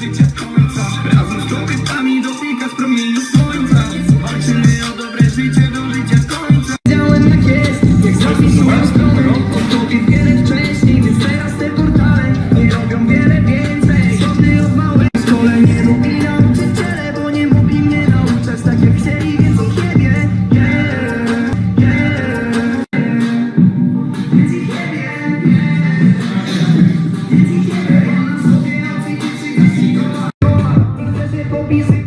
Życie z końca Razem z kobietami z promieniu słońca Walczymy o dobre życie do will